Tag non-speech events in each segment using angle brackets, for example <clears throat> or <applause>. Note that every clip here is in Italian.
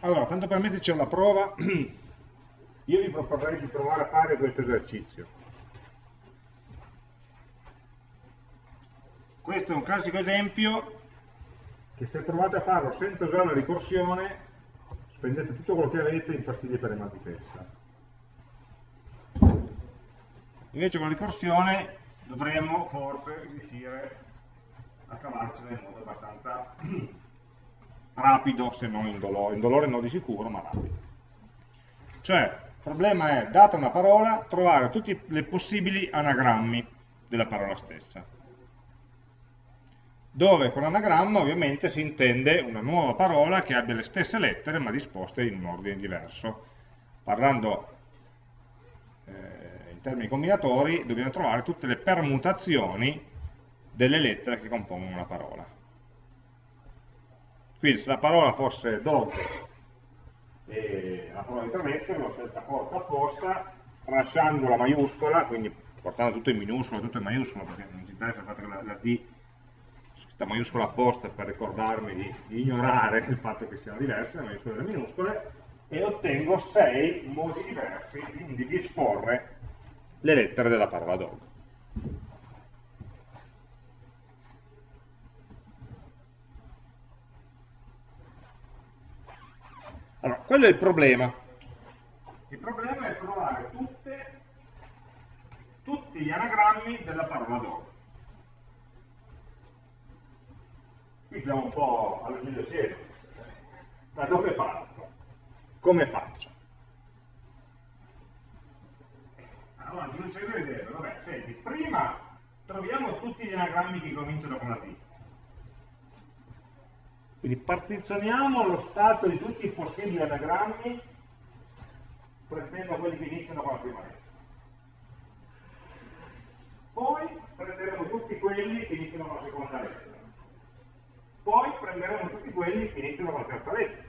Allora, tanto per metterci alla prova, <clears throat> io vi proporrei di provare a fare questo esercizio. Questo è un classico esempio che se provate a farlo senza usare la ricorsione, spendete tutto quello che avete in pastiglie per ematitessa. Invece con la ricorsione dovremmo forse riuscire a cavarcela in modo abbastanza <clears throat> rapido, se non indolore, indolore no di sicuro, ma rapido. Cioè, il problema è, data una parola, trovare tutti i possibili anagrammi della parola stessa. Dove con anagramma ovviamente si intende una nuova parola che abbia le stesse lettere ma disposte in un ordine diverso. Parlando eh, in termini combinatori dobbiamo trovare tutte le permutazioni delle lettere che compongono la parola. Quindi se la parola fosse dog e la parola di trametto, l'ho scelta corta apposta, tralasciando la maiuscola, quindi portando tutto in minuscolo, tutto in maiuscolo, perché non ci interessa il fatto che la, la D questa maiuscola apposta per ricordarmi di, di, ignorare il fatto che siano diverse le maiuscole e le minuscole, e ottengo sei modi diversi di disporre le lettere della parola dog. Allora, quello è il problema. Il problema è trovare tutte, tutti gli anagrammi della parola dog. Qui siamo un po' allo Giulio. Da dove parto? Come faccio? Allora, Giulio Cesare direbbe, vabbè, senti, prima troviamo tutti gli anagrammi che cominciano con la T quindi partizioniamo lo stato di tutti i possibili anagrammi prendendo quelli che iniziano con la prima lettera. Poi prenderemo tutti quelli che iniziano con la seconda lettera. Poi prenderemo tutti quelli che iniziano con la terza lettera.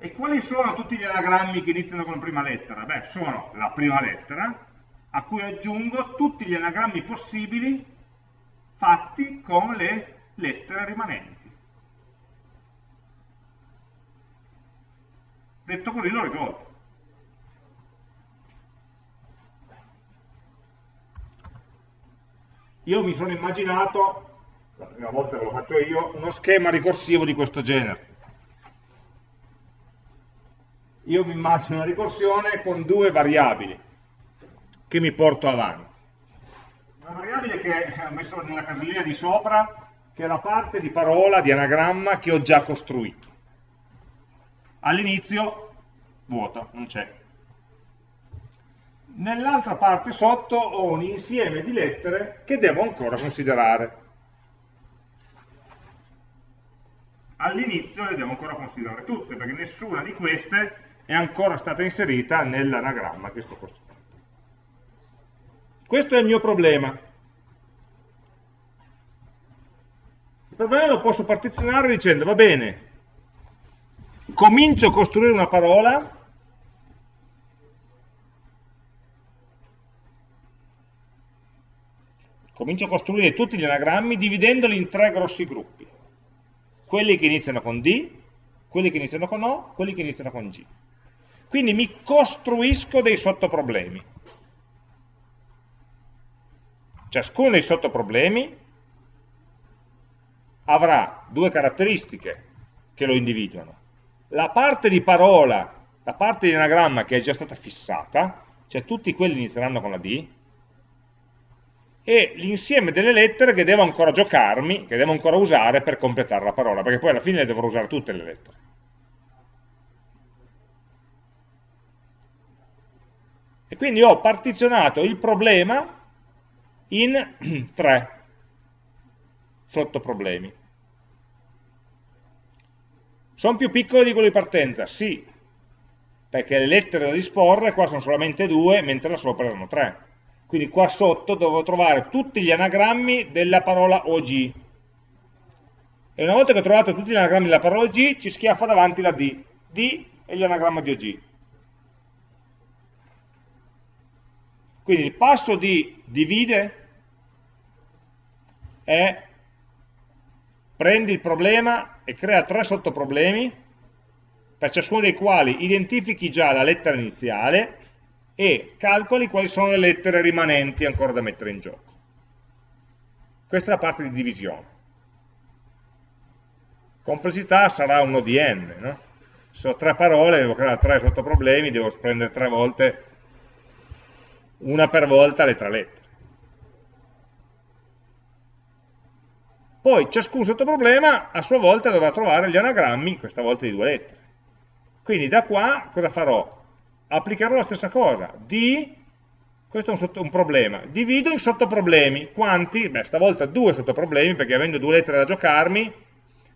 E quali sono tutti gli anagrammi che iniziano con la prima lettera? Beh, sono la prima lettera, a cui aggiungo tutti gli anagrammi possibili fatti con le lettere rimanenti. Detto così l'ho risolto. Io mi sono immaginato, la prima volta che lo faccio io, uno schema ricorsivo di questo genere. Io mi immagino una ricorsione con due variabili che mi porto avanti una variabile che ho messo nella casellina di sopra, che è la parte di parola, di anagramma che ho già costruito. All'inizio, vuoto, non c'è. Nell'altra parte sotto ho un insieme di lettere che devo ancora considerare. All'inizio le devo ancora considerare tutte, perché nessuna di queste è ancora stata inserita nell'anagramma che sto costruendo. Questo è il mio problema. Il problema lo posso partizionare dicendo, va bene, comincio a costruire una parola comincio a costruire tutti gli anagrammi dividendoli in tre grossi gruppi. Quelli che iniziano con D, quelli che iniziano con O, quelli che iniziano con G. Quindi mi costruisco dei sottoproblemi. Ciascuno dei sottoproblemi avrà due caratteristiche che lo individuano. La parte di parola, la parte di anagramma che è già stata fissata, cioè tutti quelli inizieranno con la D, e l'insieme delle lettere che devo ancora giocarmi, che devo ancora usare per completare la parola, perché poi alla fine le dovrò usare tutte le lettere. E quindi ho partizionato il problema in <clears throat> tre sottoproblemi. Sono più piccoli di quelli di partenza? Sì, perché le lettere da disporre qua sono solamente due, mentre là sopra erano tre. Quindi qua sotto devo trovare tutti gli anagrammi della parola OG. E una volta che ho trovato tutti gli anagrammi della parola OG, ci schiaffa davanti la D. D gli anagrammi di OG. Quindi il passo di divide è prendi il problema e crea tre sottoproblemi, per ciascuno dei quali identifichi già la lettera iniziale e calcoli quali sono le lettere rimanenti ancora da mettere in gioco. Questa è la parte di divisione. Complessità sarà un di n, no? Se ho tre parole, devo creare tre sottoproblemi, devo prendere tre volte, una per volta le tre lettere. Poi ciascun sottoproblema a sua volta dovrà trovare gli anagrammi, questa volta di due lettere. Quindi da qua cosa farò? Applicherò la stessa cosa. D, questo è un, sotto, un problema, divido in sottoproblemi. Quanti? Beh, stavolta due sottoproblemi, perché avendo due lettere da giocarmi,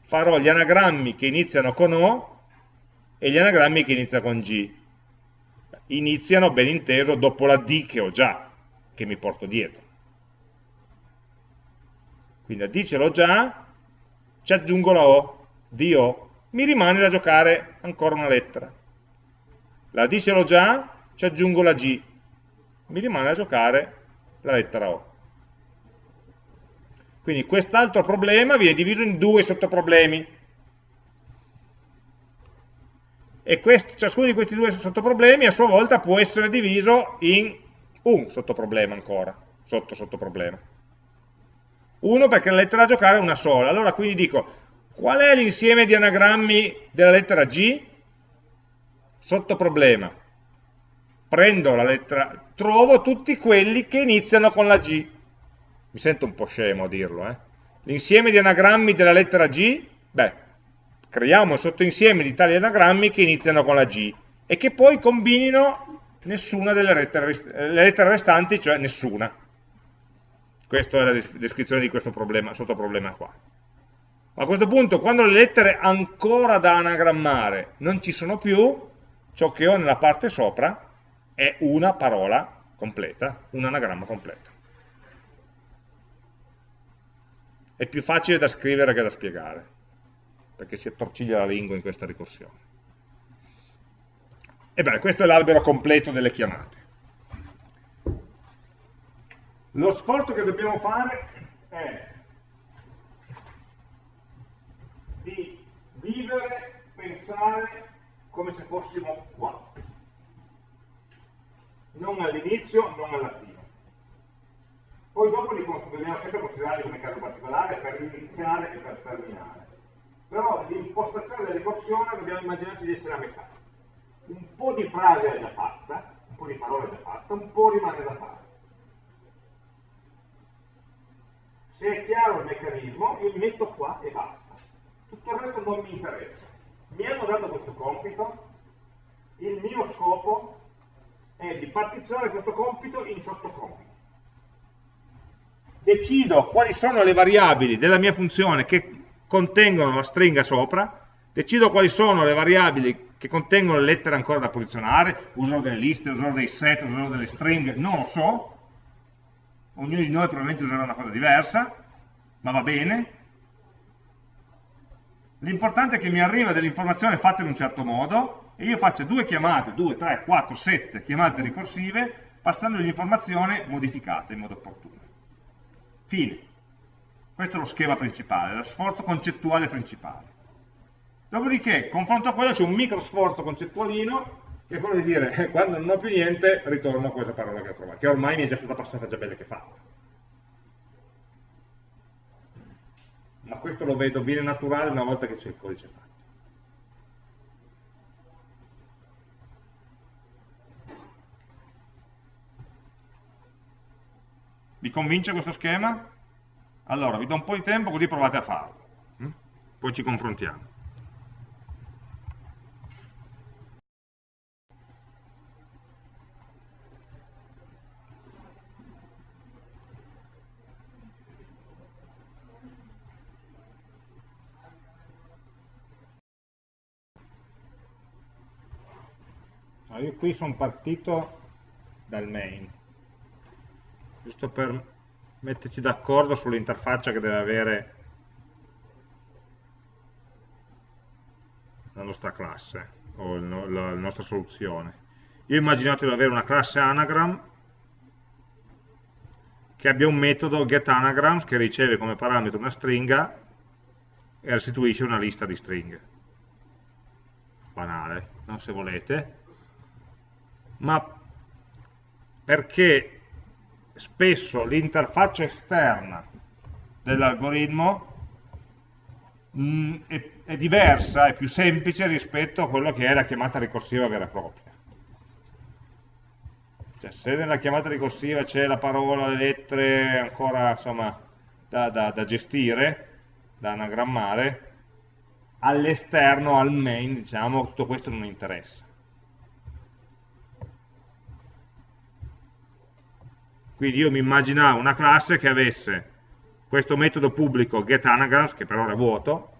farò gli anagrammi che iniziano con O e gli anagrammi che iniziano con G. Iniziano, ben inteso, dopo la D che ho già, che mi porto dietro. Quindi a D ce l'ho già, ci aggiungo la O, DO, mi rimane da giocare ancora una lettera. La D ce l'ho già, ci aggiungo la G, mi rimane da giocare la lettera O. Quindi quest'altro problema viene diviso in due sottoproblemi. E questo, ciascuno di questi due sottoproblemi a sua volta può essere diviso in un sottoproblema ancora, sotto sottoproblema. Uno perché la lettera da giocare è una sola. Allora quindi dico, qual è l'insieme di anagrammi della lettera G? Sottoproblema. Prendo la lettera, trovo tutti quelli che iniziano con la G. Mi sento un po' scemo a dirlo, eh? L'insieme di anagrammi della lettera G, beh, creiamo un sottoinsieme di tali anagrammi che iniziano con la G e che poi combinino nessuna delle lettere, le lettere restanti, cioè nessuna. Questa è la descrizione di questo problema, sottoproblema qua. A questo punto, quando le lettere ancora da anagrammare non ci sono più, ciò che ho nella parte sopra è una parola completa, un anagramma completo. È più facile da scrivere che da spiegare, perché si attorciglia la lingua in questa ricorsione. E beh, questo è l'albero completo delle chiamate. Lo sforzo che dobbiamo fare è di vivere, pensare come se fossimo qua. Non all'inizio, non alla fine. Poi dopo li dobbiamo sempre considerarli come caso particolare per iniziare e per terminare. Però l'impostazione della ricorsione dobbiamo immaginarci di essere a metà. Un po' di frase è già fatta, un po' di parole è già fatta, un po' rimane da fare. Se è chiaro il meccanismo, io mi metto qua e basta. Tutto il resto non mi interessa. Mi hanno dato questo compito, il mio scopo è di partizionare questo compito in sottocompiti. Decido quali sono le variabili della mia funzione che contengono la stringa sopra, decido quali sono le variabili che contengono le lettere ancora da posizionare, userò delle liste, userò dei set, userò delle stringhe, non lo so, ognuno di noi probabilmente userà una cosa diversa, ma va bene. L'importante è che mi arriva dell'informazione fatta in un certo modo e io faccio due chiamate, due, tre, quattro, sette chiamate ricorsive passando l'informazione modificata in modo opportuno. Fine. Questo è lo schema principale, lo sforzo concettuale principale. Dopodiché, confronto a quello, c'è un micro sforzo concettualino che è quello di dire eh, quando non ho più niente ritorno a questa parola che ho trovato, che ormai mi è già stata passata già bene che fatta. Ma questo lo vedo, viene naturale una volta che c'è il codice fatto. Vi convince questo schema? Allora, vi do un po' di tempo così provate a farlo. Hm? Poi ci confrontiamo. io qui sono partito dal main, giusto per metterci d'accordo sull'interfaccia che deve avere la nostra classe o la, nostra soluzione. Io ho immaginato di avere una classe anagram che abbia un metodo getAnagrams che riceve come parametro una stringa e restituisce una lista di stringhe. Banale, no? se volete. Ma perché spesso l'interfaccia esterna dell'algoritmo mm, è, è diversa, è più semplice rispetto a quello che è la chiamata ricorsiva vera e propria. Cioè, se nella chiamata ricorsiva c'è la parola, le lettere ancora insomma, da, da, da gestire, da anagrammare, all'esterno, al main, diciamo, tutto questo non interessa. Quindi io mi immaginavo una classe che avesse questo metodo pubblico getAnagrams, che per ora è vuoto,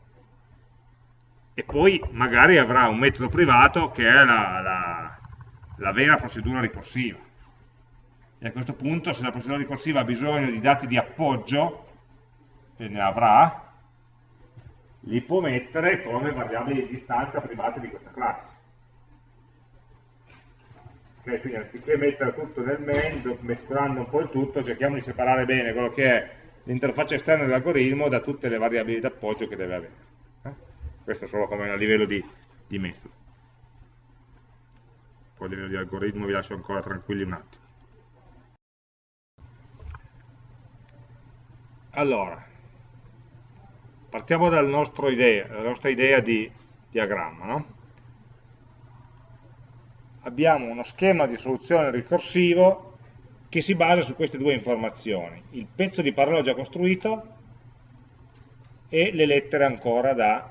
e poi magari avrà un metodo privato che è la, la, la vera procedura ricorsiva. E a questo punto, se la procedura ricorsiva ha bisogno di dati di appoggio, e ne avrà, li può mettere come variabili di distanza private di questa classe. Okay, quindi anziché mettere tutto nel main, mescolando un po' il tutto, cerchiamo di separare bene quello che è l'interfaccia esterna dell'algoritmo da tutte le variabili d'appoggio che deve avere. Eh? Questo solo come a livello di, di metodo. Poi a livello di algoritmo vi lascio ancora tranquilli un attimo. Allora, partiamo dal idea, dalla nostra idea di diagramma. No? Abbiamo uno schema di soluzione ricorsivo che si basa su queste due informazioni, il pezzo di parola già costruito e le lettere ancora da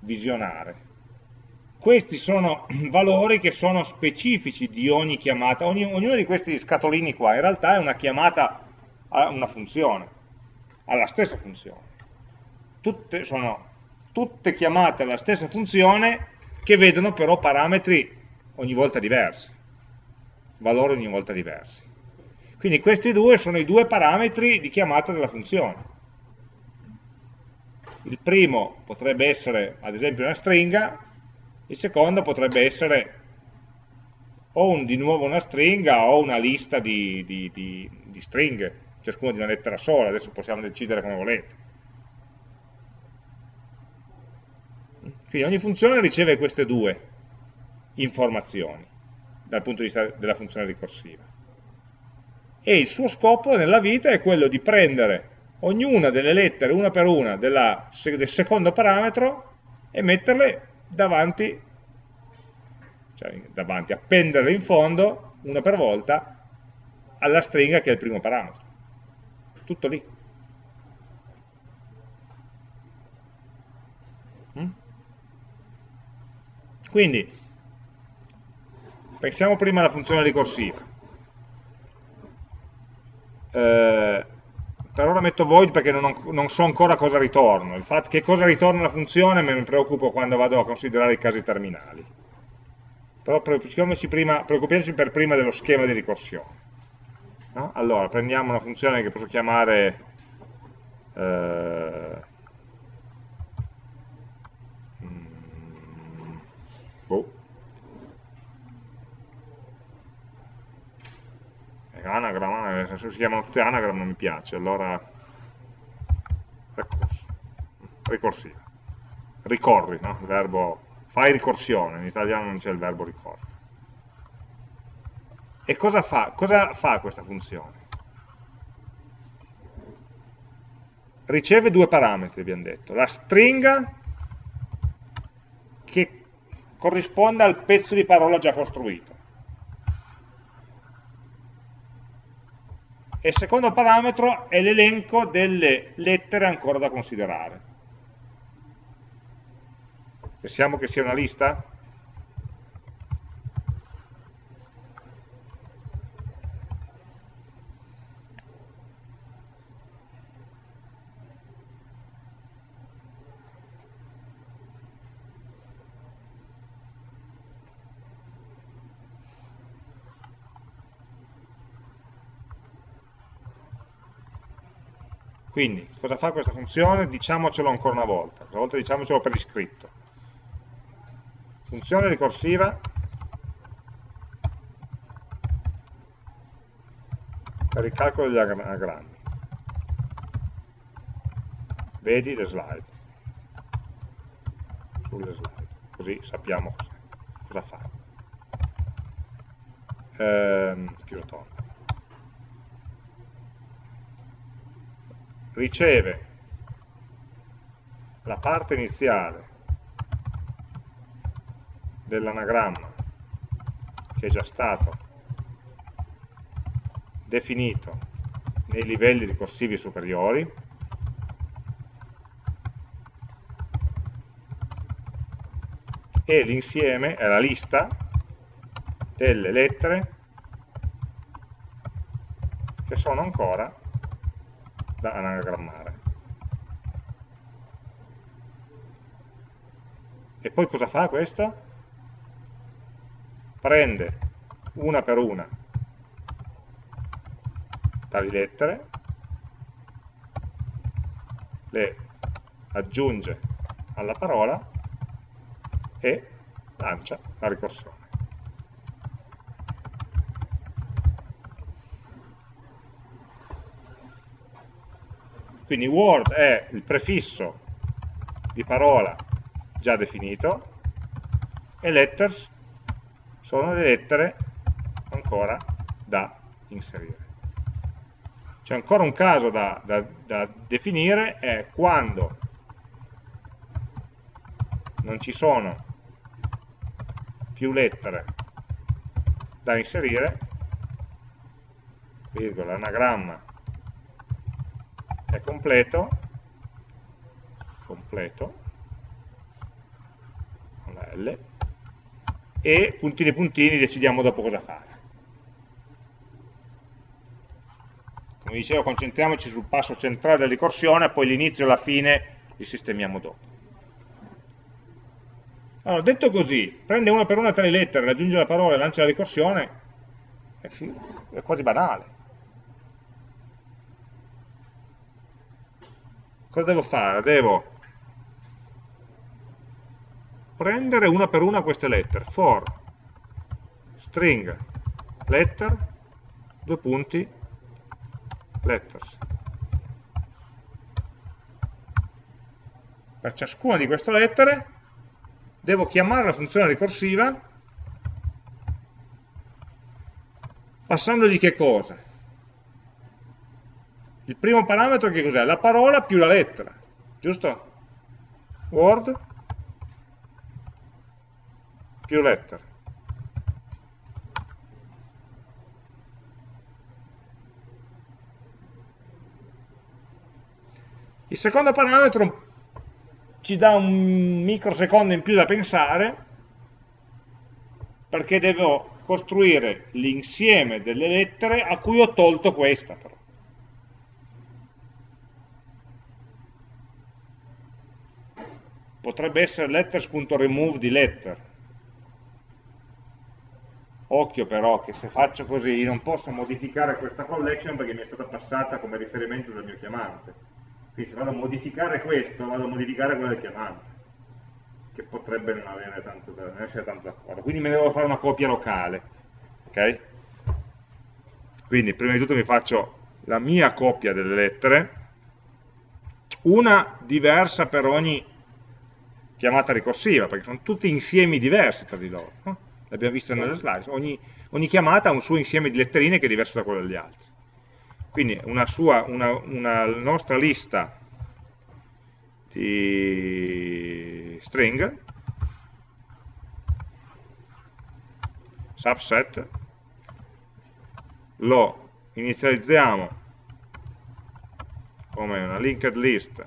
visionare. Questi sono <clears throat> valori che sono specifici di ogni chiamata, ogni, ognuno di questi scatolini qua in realtà è una chiamata a una funzione, alla stessa funzione. Tutte sono tutte chiamate alla stessa funzione che vedono però parametri ogni volta diversi, valori ogni volta diversi. Quindi questi due sono i due parametri di chiamata della funzione. Il primo potrebbe essere ad esempio una stringa, il secondo potrebbe essere o un, di nuovo una stringa o una lista di, di, di, di stringhe, ciascuna di una lettera sola, adesso possiamo decidere come volete. Quindi ogni funzione riceve queste due informazioni dal punto di vista della funzione ricorsiva. E il suo scopo nella vita è quello di prendere ognuna delle lettere, una per una, della, del secondo parametro e metterle davanti, cioè davanti, appenderle in fondo, una per volta, alla stringa che è il primo parametro. Tutto lì. Mm? Quindi, Pensiamo prima alla funzione ricorsiva. Eh, per ora metto void perché non, non, so ancora cosa ritorno. Il fatto che cosa ritorna la funzione me ne preoccupo quando vado a considerare i casi terminali. Però preoccupiamoci, prima, preoccupiamoci per prima dello schema di ricorsione. No? Allora, prendiamo una funzione che posso chiamare eh, anagram, se si chiamano tutte anagram non mi piace, allora ricorso, ricorsiva, ricorri, no? il verbo fai ricorsione, in italiano non c'è il verbo ricorri. E cosa fa? Cosa fa questa funzione? Riceve due parametri, abbiamo detto, la stringa che corrisponde al pezzo di parola già costruito e il secondo parametro è l'elenco delle lettere ancora da considerare. Pensiamo che sia una lista? Quindi, cosa fa questa funzione? Diciamocelo ancora una volta, questa volta diciamocelo per iscritto. Funzione ricorsiva per il calcolo degli anagrammi. Vedi le slide. costruire slide, così sappiamo cosa fa. Ehm, chiudo Riceve la parte iniziale dell'anagramma che è già stato definito nei livelli ricorsivi superiori. E l'insieme è la lista delle lettere che sono ancora da anagrammare. E poi cosa fa questo? Prende una per una tali lettere, le aggiunge alla parola e lancia la ricorsione. Quindi word è il prefisso di parola già definito e letters sono le lettere ancora da inserire. C'è ancora un caso da, da, da definire, è quando non ci sono più lettere da inserire, virgola, l'anagramma è completo, completo, con la L, e puntini puntini decidiamo dopo cosa fare. Come dicevo, concentriamoci sul passo centrale della ricorsione, poi l'inizio e la fine li sistemiamo dopo. Allora, detto così, prende una per una tre lettere, aggiunge la parola e lancia la ricorsione, è quasi banale. Cosa devo fare? Devo prendere una per una queste lettere, for string letter, due punti, letters. Per ciascuna di queste lettere devo chiamare la funzione ricorsiva passandogli che cosa? Il primo parametro che cos'è? La parola più la lettera, giusto? Word più letter. Il secondo parametro ci dà un microsecondo in più da pensare perché devo costruire l'insieme delle lettere a cui ho tolto questa però. Potrebbe essere letters.remove di letter. Occhio però che se faccio così non posso modificare questa collection perché mi è stata passata come riferimento dal mio chiamante. Quindi se vado a modificare questo vado a modificare quello del chiamante che potrebbe non, avere tanto, non essere tanto d'accordo. Quindi me ne devo fare una copia locale ok? quindi prima di tutto mi faccio la mia copia delle lettere una diversa per ogni chiamata ricorsiva, perché sono tutti insiemi diversi tra di loro. No? L'abbiamo visto nelle slide. Ogni, ogni, chiamata ha un suo insieme di letterine che è diverso da quello degli altri. Quindi una, sua, una, una nostra lista di string subset lo inizializziamo come una linked list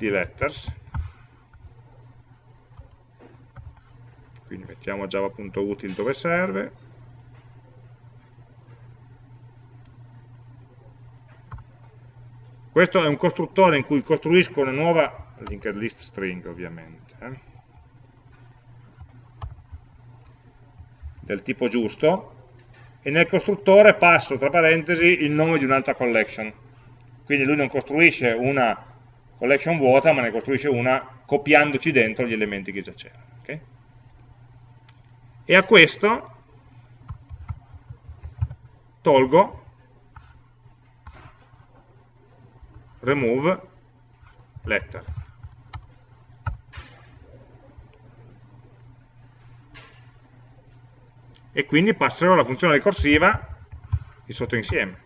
di letters. Quindi mettiamo java.util dove serve. Questo è un costruttore in cui costruisco una nuova linked list string ovviamente eh? del tipo giusto. E nel costruttore passo tra parentesi il nome di un'altra collection. Quindi lui non costruisce una collection vuota, ma ne costruisce una copiandoci dentro gli elementi che già c'erano. Okay? E a questo tolgo remove letter. E quindi passerò alla funzione ricorsiva il sottoinsieme.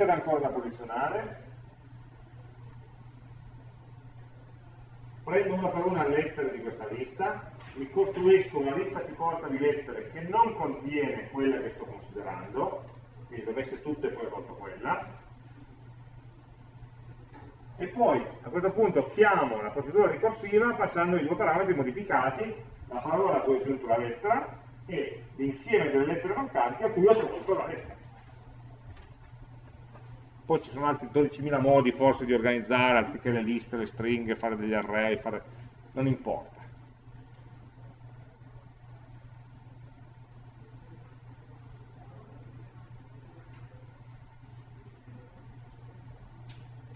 Lettere ancora da posizionare, prendo una per una le lettere di questa lista, mi costruisco una lista più corta di lettere che non contiene quella che sto considerando, quindi dovesse tutte poi tolto quella, e poi a questo punto chiamo la procedura ricorsiva passando i due parametri modificati, la parola a cui ho aggiunto la lettera e l'insieme delle lettere mancanti a cui ho tolto la lettera poi ci sono altri 12.000 modi forse di organizzare, anziché le liste, le stringhe, fare degli array, fare... non importa.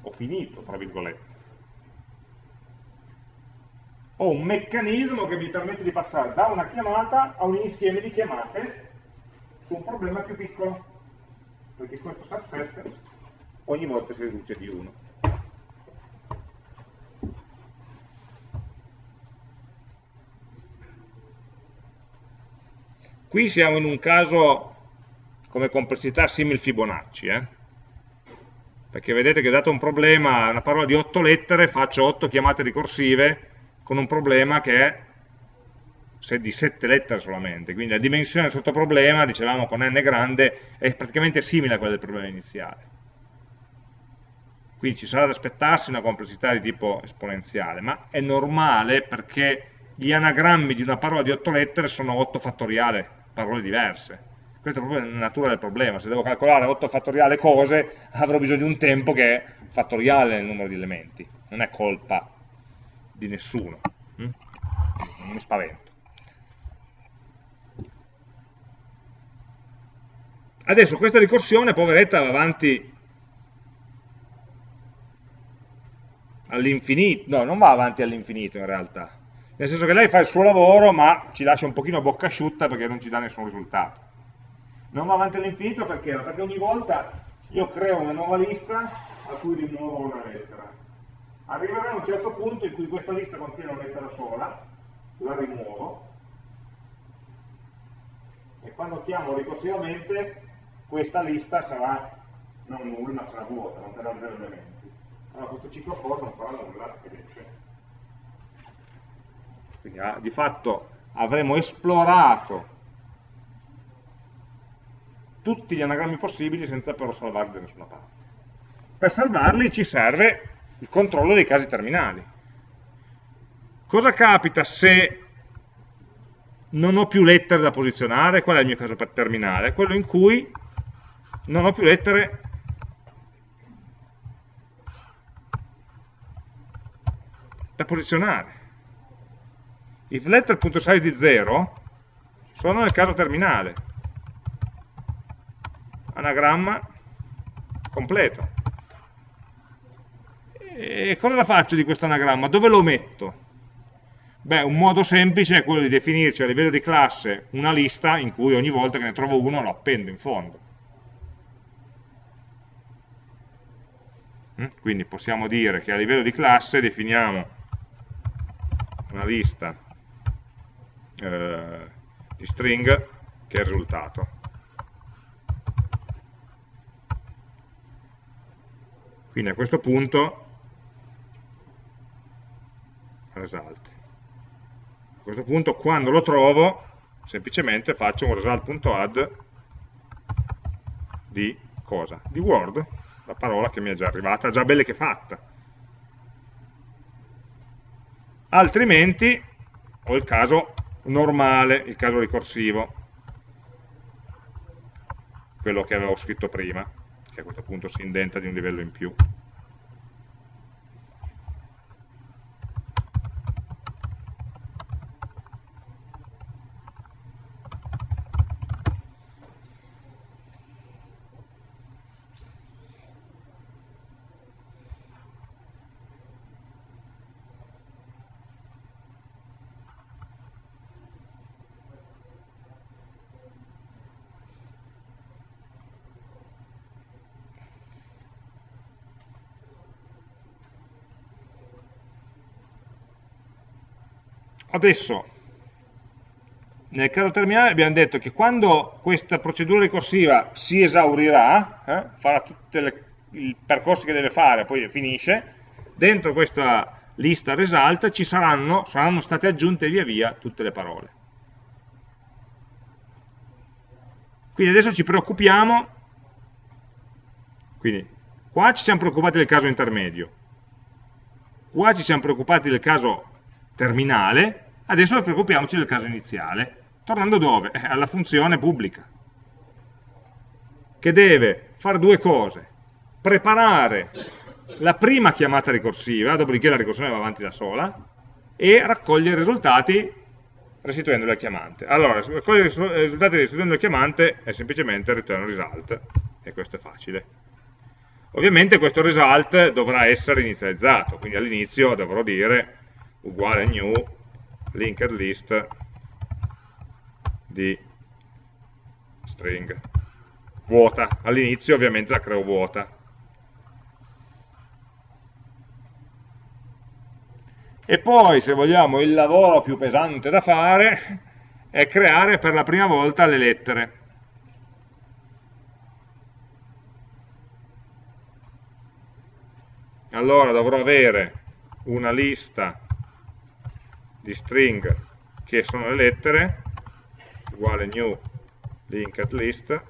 Ho finito, tra virgolette. Ho un meccanismo che mi permette di passare da una chiamata a un insieme di chiamate su un problema più piccolo, perché questo subset ogni volta si riduce di 1. Qui siamo in un caso come complessità simil Fibonacci, eh? perché vedete che dato un problema, una parola di 8 lettere, faccio 8 chiamate ricorsive con un problema che è di 7 lettere solamente, quindi la dimensione del sottoproblema, dicevamo con n grande, è praticamente simile a quella del problema iniziale. Quindi ci sarà da aspettarsi una complessità di tipo esponenziale, ma è normale perché gli anagrammi di una parola di 8 lettere sono 8 fattoriale, parole diverse. Questa è proprio la natura del problema. Se devo calcolare 8 fattoriale cose, avrò bisogno di un tempo che è fattoriale nel numero di elementi. Non è colpa di nessuno. Mm? Non mi spavento. Adesso questa ricorsione, poveretta, va avanti all'infinito, no, non va avanti all'infinito in realtà, nel senso che lei fa il suo lavoro ma ci lascia un pochino bocca asciutta perché non ci dà nessun risultato. Non va avanti all'infinito perché? perché ogni volta io creo una nuova lista a cui rimuovo una lettera. Arriverà a un certo punto in cui questa lista contiene una lettera sola, la rimuovo, e quando chiamo ricorsivamente questa lista sarà non nulla sarà vuota, non terrà zero elementi allora questo ciclo for non farà nulla ed esce. Quindi ah, di fatto avremo esplorato tutti gli anagrammi possibili senza però salvarli da nessuna parte. Per salvarli ci serve il controllo dei casi terminali. Cosa capita se non ho più lettere da posizionare? Qual è il mio caso terminale? Quello in cui non ho più lettere da posizionare. If letter.size di 0 sono nel caso terminale. Anagramma completo. E cosa faccio di questo anagramma? Dove lo metto? Beh, un modo semplice è quello di definirci a livello di classe una lista in cui ogni volta che ne trovo uno lo appendo in fondo. Mm? Quindi possiamo dire che a livello di classe definiamo una lista eh, di string che è il risultato. Quindi a questo punto result. A questo punto quando lo trovo semplicemente faccio un result.add di cosa? Di word, la parola che mi è già arrivata, già bella che fatta altrimenti ho il caso normale, il caso ricorsivo, quello che avevo scritto prima, che a questo punto si indenta di un livello in più. Adesso nel caso terminale abbiamo detto che quando questa procedura ricorsiva si esaurirà, eh, farà tutti i percorsi che deve fare, poi finisce, dentro questa lista result ci saranno, saranno state aggiunte via via tutte le parole. Quindi adesso ci preoccupiamo, quindi qua ci siamo preoccupati del caso intermedio, qua ci siamo preoccupati del caso terminale, adesso preoccupiamoci del caso iniziale. Tornando dove? Eh, alla funzione pubblica, che deve fare due cose. Preparare la prima chiamata ricorsiva, dopodiché la ricorsione va avanti da sola, e raccogliere i risultati restituendoli al chiamante. Allora, raccogliere i risultati restituendo al chiamante è semplicemente return result, e questo è facile. Ovviamente questo result dovrà essere inizializzato, quindi all'inizio dovrò dire uguale new linked list di string vuota. All'inizio ovviamente la creo vuota. E poi, se vogliamo, il lavoro più pesante da fare è creare per la prima volta le lettere. Allora dovrò avere una lista di string che sono le lettere uguale new linked list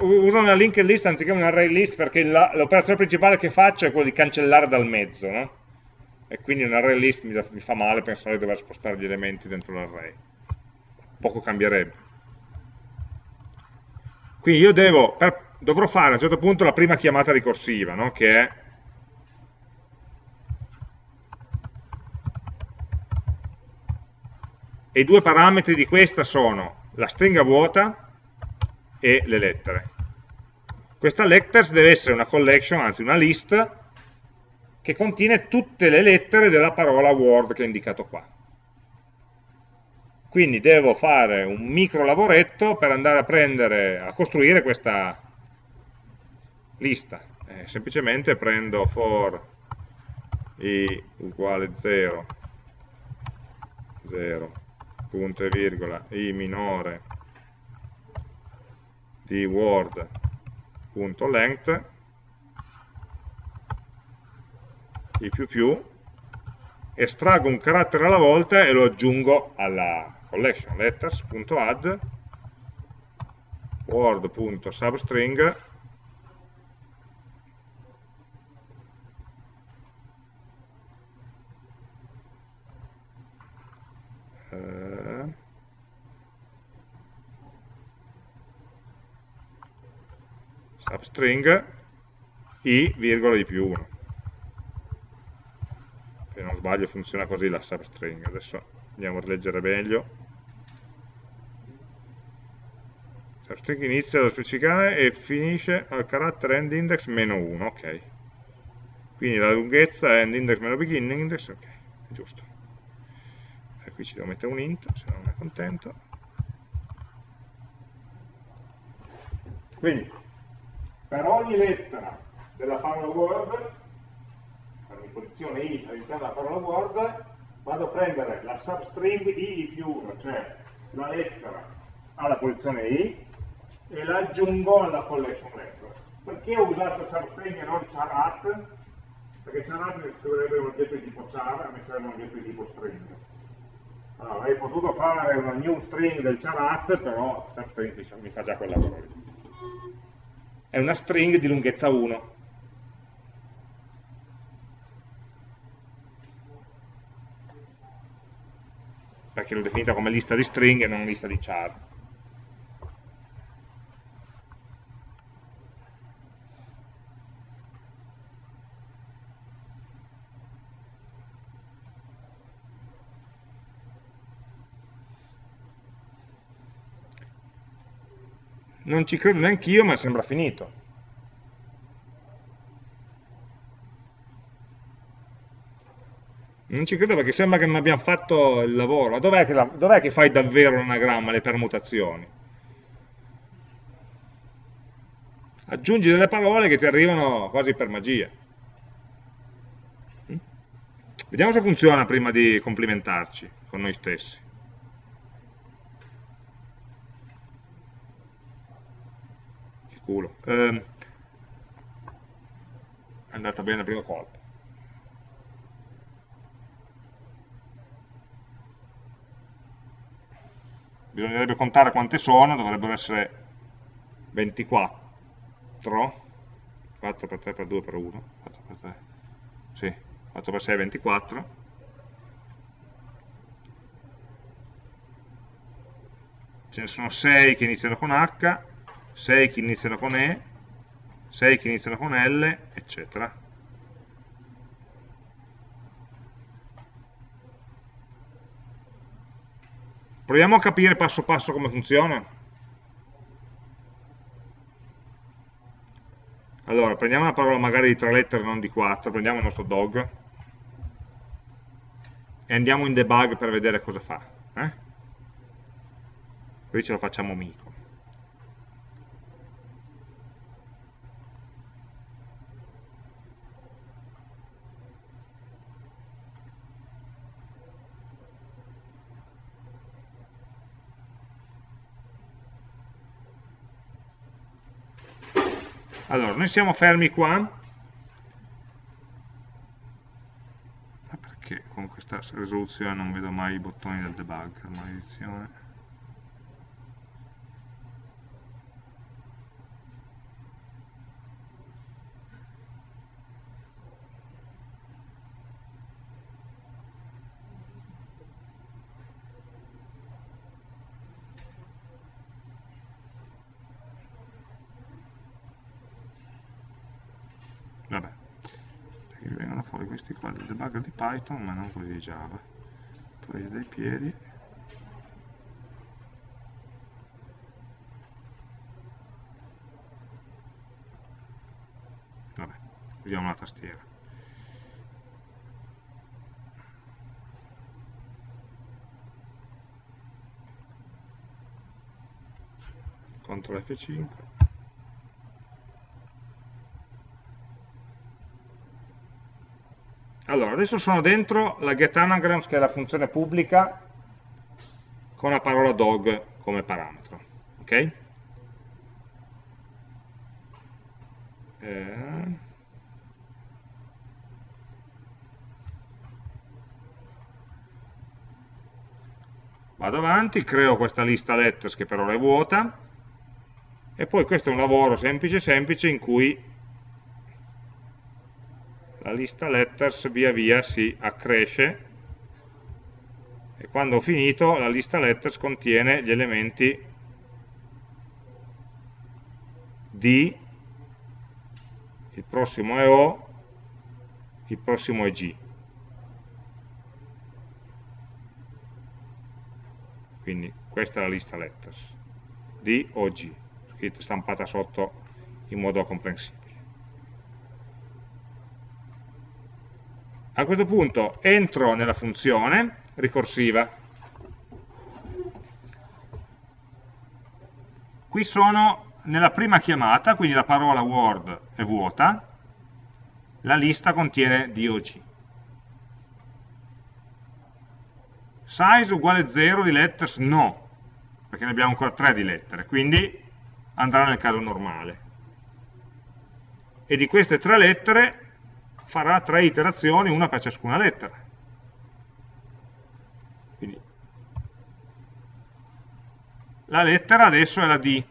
uso una linked list anziché un array list perché l'operazione principale che faccio è quella di cancellare dal mezzo no? e quindi un array list mi, mi fa male pensare di dover spostare gli elementi dentro l'array poco cambierebbe quindi io devo, per, dovrò fare a un certo punto la prima chiamata ricorsiva no? che è e i due parametri di questa sono la stringa vuota e le lettere. Questa letters deve essere una collection, anzi una list, che contiene tutte le lettere della parola word che ho indicato qua. Quindi devo fare un micro lavoretto per andare a prendere, a costruire questa lista. Eh, semplicemente prendo for i uguale 0, 0, punto e virgola i minore di word.length i più più estraggo un carattere alla volta e lo aggiungo alla collection letters.add word.substring substring i, virgola di più 1. Se non sbaglio funziona così la substring. Adesso andiamo a rileggere meglio. Substring inizia da specificare e finisce al carattere endindex meno 1, ok. Quindi la lunghezza è endindex meno beginning index, ok, giusto. Qui ci devo mettere un int, se non è contento. Quindi, per ogni lettera della parola Word, per ogni posizione i all'interno della parola Word, vado a prendere la substring i più 1, cioè la lettera alla posizione i, e la aggiungo alla collection letter. Perché ho usato substring e non charat? Perché charat mi scriverebbe un oggetto di tipo char, a me serve un oggetto di tipo string. Allora, avrei potuto fare una new string del charat, però substring mi fa già quel lavoro lì è una string di lunghezza 1. Perché l'ho definita come lista di string e non lista di char. Non ci credo neanche io, ma sembra finito. Non ci credo perché sembra che non abbiamo fatto il lavoro. Dov'è che, dov che fai davvero l'anagramma, le permutazioni? Aggiungi delle parole che ti arrivano quasi per magia. Mm? Vediamo se funziona prima di complimentarci con noi stessi. Culo. Eh, è andata bene il primo colpo. Bisognerebbe contare quante sono, dovrebbero essere 24. 4 per 3 per 2 per 1. 4 per 3. Sì, 4 per 6 è 24. Ce ne sono 6 che iniziano con H, 6 che iniziano con E, 6 che iniziano con L, eccetera. Proviamo a capire passo passo come funziona. Allora, prendiamo una parola magari di tre lettere, non di quattro, prendiamo il nostro dog e andiamo in debug per vedere cosa fa. Eh? Qui ce lo facciamo amico. Allora, noi siamo fermi qua. Ma perché con questa risoluzione non vedo mai i bottoni del debug, maledizione. Debugger di Python ma non quelli di Java. Presi dai piedi. Vabbè, usiamo la tastiera. CTRL F5 Allora, adesso sono dentro la getAnagrams, che è la funzione pubblica, con la parola dog come parametro. Ok? Eh... Vado avanti, creo questa lista letters che per ora è vuota, e poi questo è un lavoro semplice semplice in cui la lista letters via via si accresce e quando ho finito la lista letters contiene gli elementi D, il prossimo è O, il prossimo è G. Quindi questa è la lista letters, D o G, stampata sotto in modo comprensibile. A questo punto entro nella funzione ricorsiva. Qui sono nella prima chiamata, quindi la parola word è vuota, la lista contiene DOG. Size uguale 0 di letters? No, perché ne abbiamo ancora 3 di lettere, quindi andrà nel caso normale. E di queste tre lettere farà tre iterazioni, una per ciascuna lettera. Quindi, la lettera adesso è la D,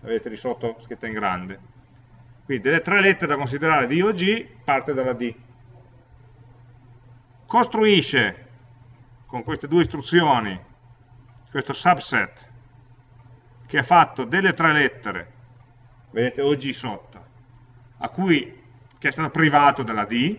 la vedete di sotto scritta in grande. Quindi delle tre lettere da considerare D o G parte dalla D. Costruisce con queste due istruzioni questo subset che ha fatto delle tre lettere, vedete OG sotto, a cui che è stato privato della D,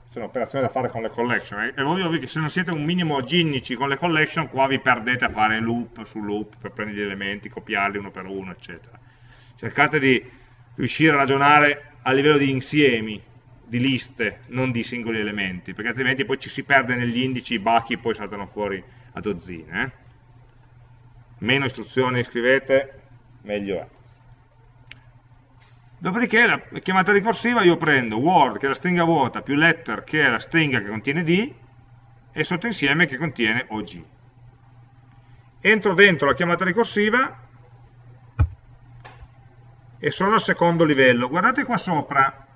questa è un'operazione da fare con le collection, eh. è ovvio che se non siete un minimo ginnici con le collection, qua vi perdete a fare loop su loop per prendere gli elementi, copiarli uno per uno, eccetera. Cercate di riuscire a ragionare a livello di insiemi, di liste, non di singoli elementi, perché altrimenti poi ci si perde negli indici, i bachi poi saltano fuori a dozzine. Eh? Meno istruzioni scrivete, meglio è. Dopodiché la chiamata ricorsiva io prendo word che è la stringa vuota più letter che è la stringa che contiene d e sottoinsieme che contiene og. Entro dentro la chiamata ricorsiva e sono al secondo livello. Guardate qua sopra,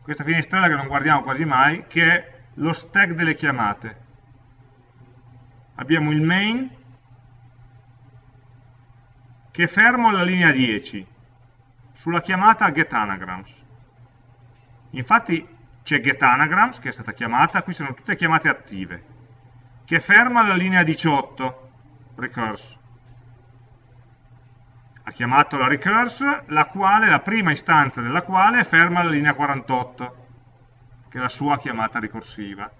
questa finestrella che non guardiamo quasi mai, che è lo stack delle chiamate. Abbiamo il main che è fermo alla linea 10 sulla chiamata getAnagrams. Infatti c'è getAnagrams che è stata chiamata, qui sono tutte chiamate attive, che ferma alla linea 18, recurse. Ha chiamato la recurse, la, quale, la prima istanza della quale ferma alla linea 48, che è la sua chiamata ricorsiva.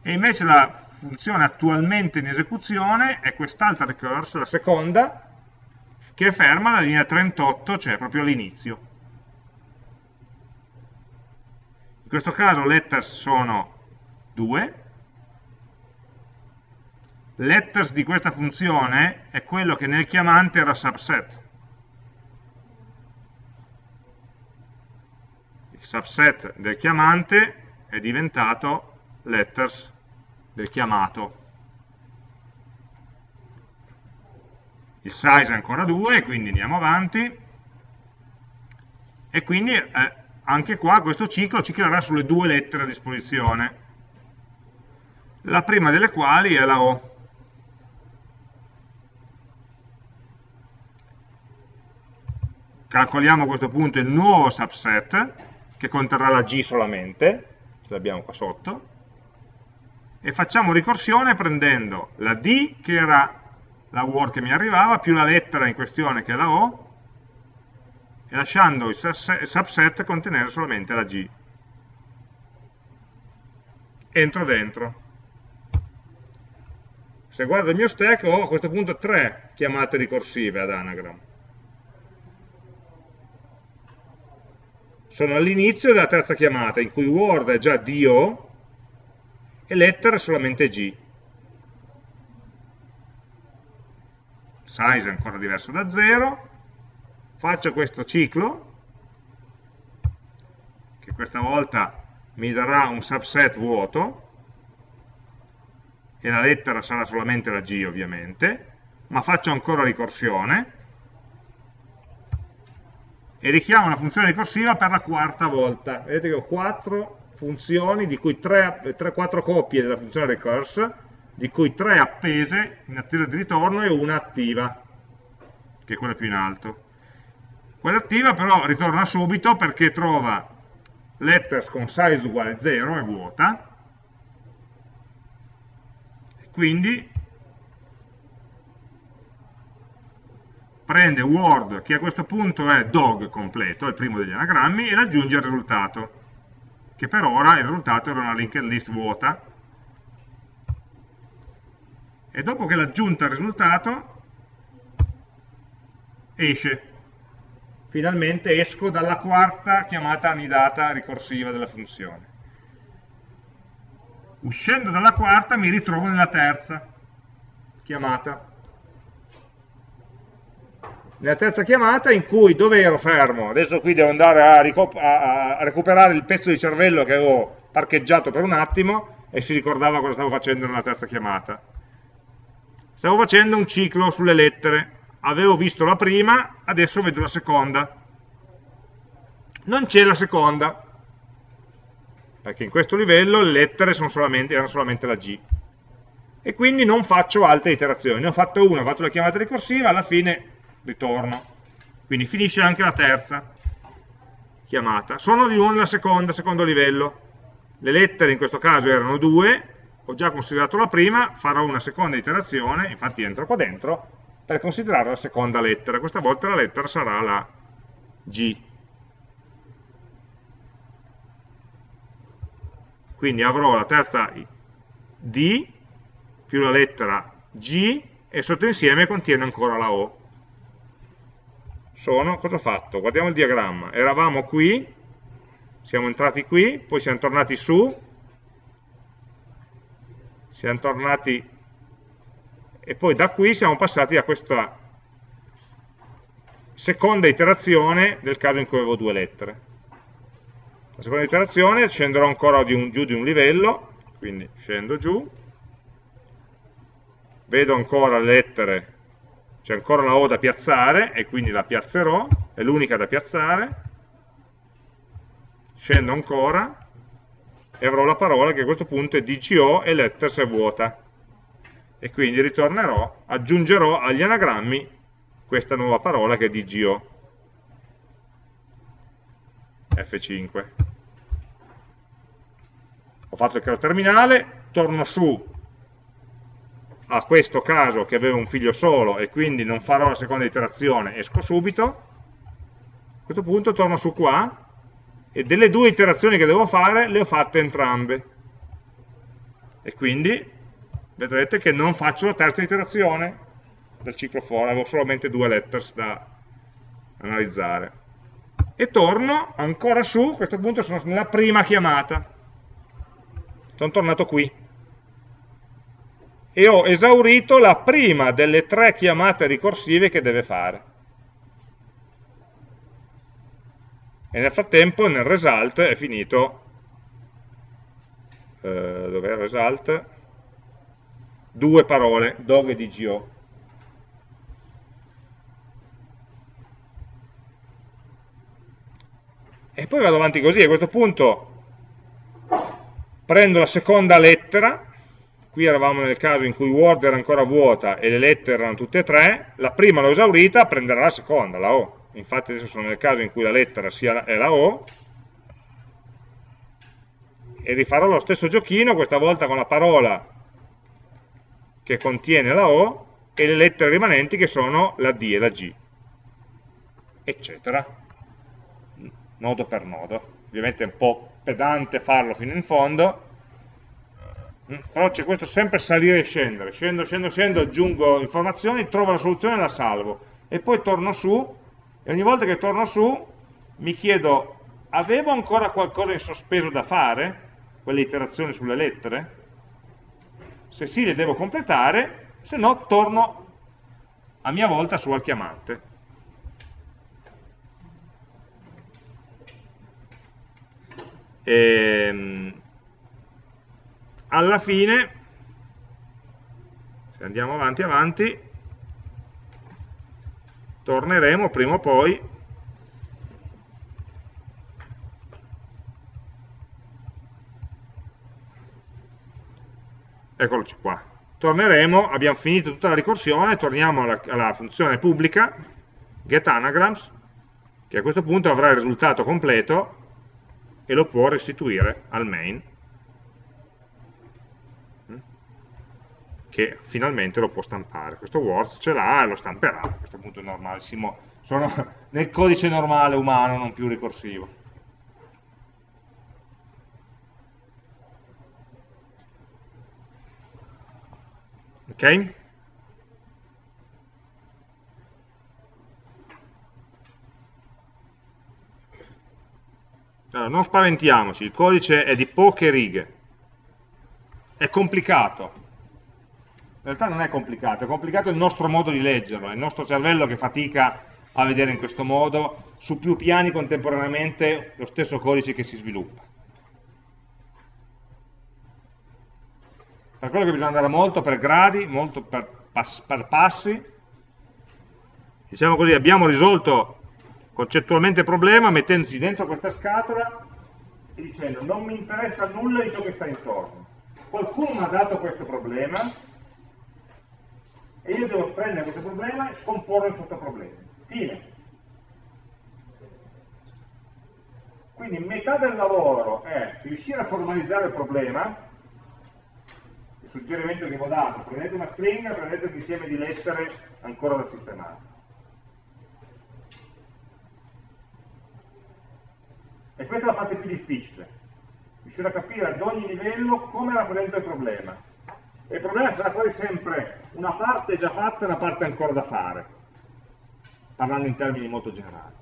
E invece la funzione attualmente in esecuzione è quest'altra recurse, la seconda, che è ferma alla linea 38, cioè proprio all'inizio. In questo caso letters sono 2, letters di questa funzione è quello che nel chiamante era subset. Il subset del chiamante è diventato letters del chiamato. Il size è ancora 2, quindi andiamo avanti, e quindi eh, anche qua questo ciclo ciclerà sulle due lettere a disposizione, la prima delle quali è la O. Calcoliamo a questo punto il nuovo subset, che conterrà la G solamente, ce l'abbiamo qua sotto, e facciamo ricorsione prendendo la D, che era la word che mi arrivava, più la lettera in questione che è la O, e lasciando il subset contenere solamente la G. Entro dentro. Se guardo il mio stack ho a questo punto tre chiamate ricorsive ad anagram. Sono all'inizio della terza chiamata, in cui word è già DO e letter è solamente G. size è ancora diverso da 0, faccio questo ciclo, che questa volta mi darà un subset vuoto, e la lettera sarà solamente la G ovviamente, ma faccio ancora ricorsione, e richiamo una funzione ricorsiva per la quarta volta. Vedete che ho quattro funzioni, di cui 3, 3 4 coppie della funzione recurse, di cui tre appese in attesa di ritorno e una attiva, che è quella più in alto. Quella attiva però ritorna subito perché trova letters con size uguale 0, è vuota, quindi prende word, che a questo punto è dog completo, è il primo degli anagrammi, e aggiunge il risultato, che per ora il risultato era una linked list vuota, e dopo che l'ha aggiunta il risultato esce. Finalmente esco dalla quarta chiamata anidata ricorsiva della funzione. Uscendo dalla quarta mi ritrovo nella terza chiamata. Nella terza chiamata in cui dove ero fermo? Adesso qui devo andare a, a recuperare il pezzo di cervello che avevo parcheggiato per un attimo e si ricordava cosa stavo facendo nella terza chiamata Stavo facendo un ciclo sulle lettere, avevo visto la prima, adesso vedo la seconda. Non c'è la seconda, perché in questo livello le lettere solamente, erano solamente la G. E quindi non faccio altre iterazioni. Ne ho fatto una, ho fatto la chiamata ricorsiva, alla fine ritorno. Quindi finisce anche la terza chiamata. Sono di nuovo nella seconda, secondo livello. Le lettere in questo caso erano due, ho già considerato la prima, farò una seconda iterazione, infatti entro qua dentro, per considerare la seconda lettera. Questa volta la lettera sarà la G. Quindi avrò la terza D più la lettera G e sotto insieme contiene ancora la O. Sono, cosa ho fatto? Guardiamo il diagramma. Eravamo qui, siamo entrati qui, poi siamo tornati su, siamo tornati e poi da qui siamo passati a questa seconda iterazione del caso in cui avevo due lettere. La seconda iterazione scenderò ancora di un, giù di un livello, quindi scendo giù, vedo ancora le lettere, c'è ancora la O da piazzare e quindi la piazzerò, è l'unica da piazzare, scendo ancora e avrò la parola che a questo punto è DGO e letters è vuota. E quindi ritornerò, aggiungerò agli anagrammi questa nuova parola che è DGO F5 ho fatto il caso terminale torno su a questo caso che aveva un figlio solo e quindi non farò la seconda iterazione, esco subito. A questo punto torno su qua e delle due iterazioni che devo fare le ho fatte entrambe. E quindi vedrete che non faccio la terza iterazione del ciclo for, avevo solamente due letters da analizzare. E torno ancora su, a questo punto sono nella prima chiamata. Sono tornato qui. E ho esaurito la prima delle tre chiamate ricorsive che deve fare e nel frattempo nel result è finito. Eh, dov'è il result? due parole, dog e dgo e poi vado avanti così, a questo punto prendo la seconda lettera. Qui eravamo nel caso in cui Word era ancora vuota e le lettere erano tutte e tre, la prima l'ho esaurita, prenderà la seconda, la O infatti adesso sono nel caso in cui la lettera sia è la O, e rifarò lo stesso giochino, questa volta con la parola che contiene la O e le lettere rimanenti che sono la D e la G, eccetera, nodo per nodo. Ovviamente è un po' pedante farlo fino in fondo, però c'è questo sempre salire e scendere, scendo, scendo, scendo, aggiungo informazioni, trovo la soluzione e la salvo, e poi torno su e ogni volta che torno su mi chiedo, avevo ancora qualcosa in sospeso da fare? Quelle iterazioni sulle lettere? Se sì, le devo completare, se no torno a mia volta su al chiamante. E, ehm, alla fine, se andiamo avanti avanti, torneremo prima o poi. Eccoloci qua. Torneremo, abbiamo finito tutta la ricorsione torniamo alla, alla funzione pubblica getAnagrams che a questo punto avrà il risultato completo e lo può restituire al main che finalmente lo può stampare. Questo words ce l'ha e lo stamperà, a questo punto è normalissimo, sono nel codice normale umano, non più ricorsivo. Ok? Allora, non spaventiamoci, il codice è di poche righe, è complicato, in realtà non è complicato, è complicato il nostro modo di leggerlo, è il nostro cervello che fatica a vedere in questo modo, su più piani contemporaneamente, lo stesso codice che si sviluppa. Per quello che bisogna andare molto per gradi, molto per, pass per passi, diciamo così, abbiamo risolto concettualmente il problema mettendoci dentro questa scatola e dicendo non mi interessa nulla di ciò che sta intorno. Qualcuno mi ha dato questo problema, e io devo prendere questo problema e scomporlo in sottoproblemi. Fine. Quindi metà del lavoro è riuscire a formalizzare il problema, il suggerimento che vi ho dato, prendete una stringa, prendete un insieme di lettere ancora da sistemare. E questa è la parte più difficile, riuscire a capire ad ogni livello come rappresenta il problema e il problema sarà quasi sempre una parte già fatta e una parte ancora da fare, parlando in termini molto generali.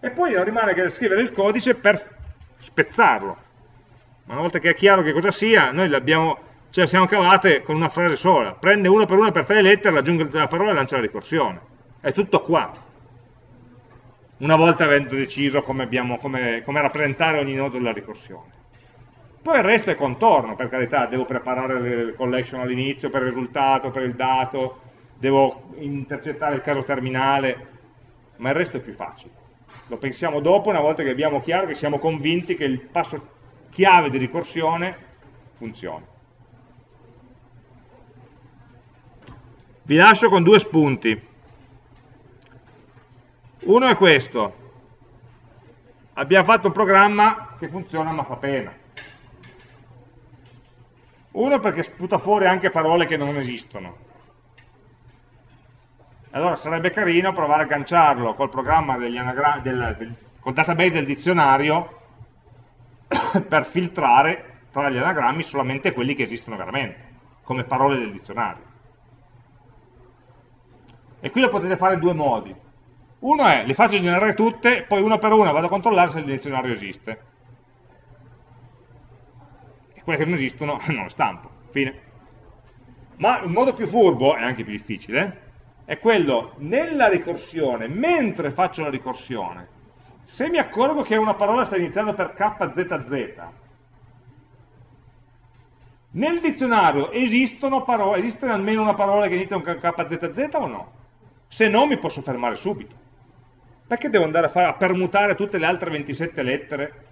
E poi non rimane che scrivere il codice per spezzarlo. Ma una volta che è chiaro che cosa sia, noi ce la siamo cavate con una frase sola. Prende uno per uno per tre lettere, aggiunge la parola e lancia la ricorsione. È tutto qua. Una volta avendo deciso come, abbiamo, come, come rappresentare ogni nodo della ricorsione. Poi il resto è contorno, per carità, devo preparare le collection all'inizio per il risultato, per il dato, devo intercettare il caso terminale, ma il resto è più facile. Lo pensiamo dopo, una volta che abbiamo chiaro, che siamo convinti che il passo chiave di ricorsione funzioni. Vi lascio con due spunti. Uno è questo. Abbiamo fatto un programma che funziona ma fa pena. Uno perché sputa fuori anche parole che non esistono. Allora sarebbe carino provare a agganciarlo col programma del, del, col database del dizionario <coughs> per filtrare tra gli anagrammi solamente quelli che esistono veramente, come parole del dizionario. E qui lo potete fare in due modi. Uno è, le faccio generare tutte, poi una per una vado a controllare se il dizionario esiste. Quelle che non esistono <laughs> non le stampo. Fine. Ma il modo più furbo, e anche più difficile, è quello nella ricorsione, mentre faccio la ricorsione, se mi accorgo che una parola sta iniziando per KZZ, nel dizionario esistono parole, esiste almeno una parola che inizia con KZZ o no? Se no mi posso fermare subito. Perché devo andare a, fare, a permutare tutte le altre 27 lettere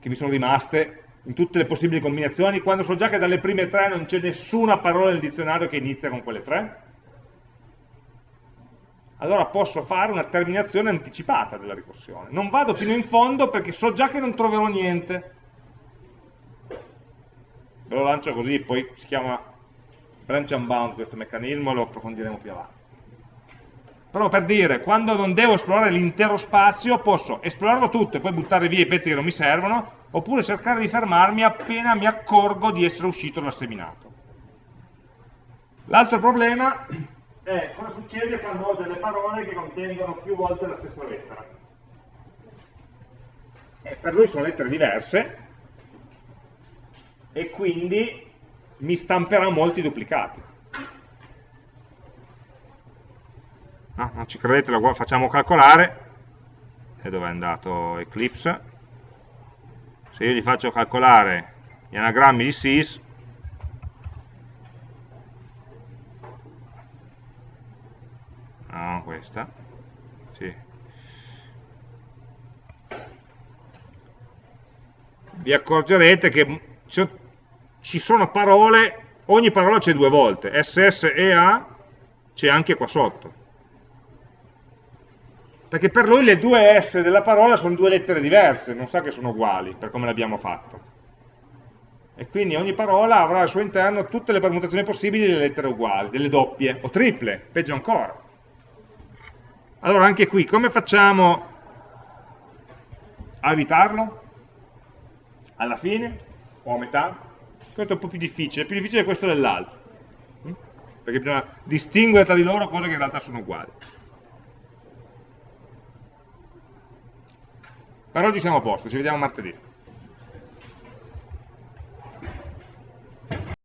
che mi sono rimaste in tutte le possibili combinazioni, quando so già che dalle prime tre non c'è nessuna parola nel dizionario che inizia con quelle tre? allora posso fare una terminazione anticipata della ricorsione. Non vado fino in fondo perché so già che non troverò niente. Ve lo lancio così, poi si chiama branch unbound questo meccanismo, lo approfondiremo più avanti. Però per dire, quando non devo esplorare l'intero spazio, posso esplorarlo tutto e poi buttare via i pezzi che non mi servono, oppure cercare di fermarmi appena mi accorgo di essere uscito dal seminato. L'altro problema è cosa succede quando ho delle parole che contengono più volte la stessa lettera. E per lui sono lettere diverse e quindi mi stamperà molti duplicati. No, non ci credete, lo facciamo calcolare. E dove è andato Eclipse? Se io gli faccio calcolare gli anagrammi di sys, no, questa, sì. vi accorgerete che ci sono parole, ogni parola c'è due volte, SS e A c'è anche qua sotto. Perché per lui le due S della parola sono due lettere diverse, non sa che sono uguali, per come l'abbiamo fatto. E quindi ogni parola avrà al suo interno tutte le permutazioni possibili delle lettere uguali, delle doppie, o triple, peggio ancora. Allora anche qui, come facciamo a evitarlo? Alla fine? O a metà? Questo è un po' più difficile, è più difficile questo dell'altro. Perché bisogna distinguere tra di loro cose che in realtà sono uguali. Per oggi siamo a posto, ci vediamo martedì.